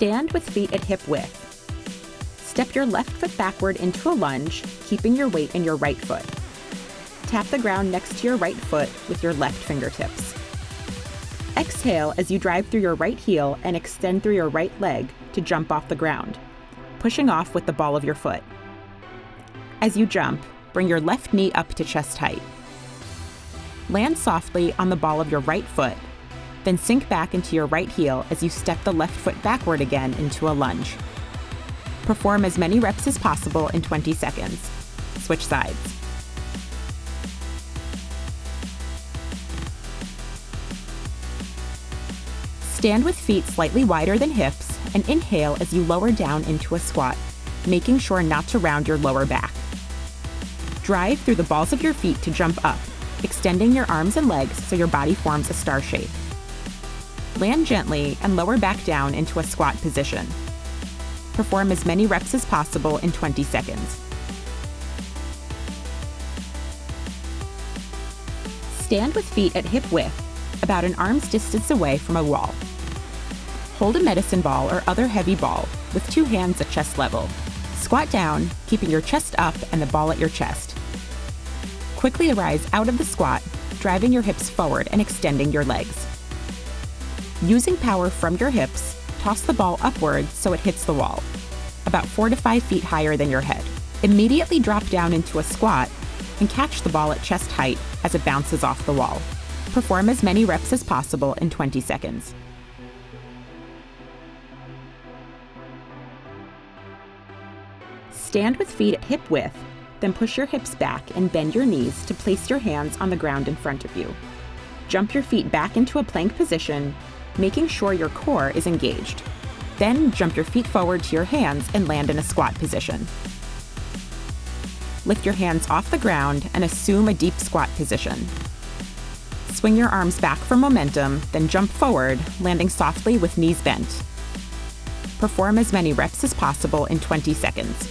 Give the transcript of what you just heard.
Stand with feet at hip width. Step your left foot backward into a lunge, keeping your weight in your right foot. Tap the ground next to your right foot with your left fingertips. Exhale as you drive through your right heel and extend through your right leg to jump off the ground, pushing off with the ball of your foot. As you jump, bring your left knee up to chest height. Land softly on the ball of your right foot, then sink back into your right heel as you step the left foot backward again into a lunge. Perform as many reps as possible in 20 seconds. Switch sides. Stand with feet slightly wider than hips and inhale as you lower down into a squat, making sure not to round your lower back. Drive through the balls of your feet to jump up, extending your arms and legs so your body forms a star shape. Land gently and lower back down into a squat position. Perform as many reps as possible in 20 seconds. Stand with feet at hip width, about an arm's distance away from a wall. Hold a medicine ball or other heavy ball with two hands at chest level. Squat down, keeping your chest up and the ball at your chest. Quickly arise out of the squat, driving your hips forward and extending your legs. Using power from your hips, toss the ball upward so it hits the wall, about four to five feet higher than your head. Immediately drop down into a squat and catch the ball at chest height as it bounces off the wall. Perform as many reps as possible in 20 seconds. Stand with feet at hip width, then push your hips back and bend your knees to place your hands on the ground in front of you. Jump your feet back into a plank position, making sure your core is engaged. Then jump your feet forward to your hands and land in a squat position. Lift your hands off the ground and assume a deep squat position. Swing your arms back for momentum, then jump forward, landing softly with knees bent. Perform as many reps as possible in 20 seconds.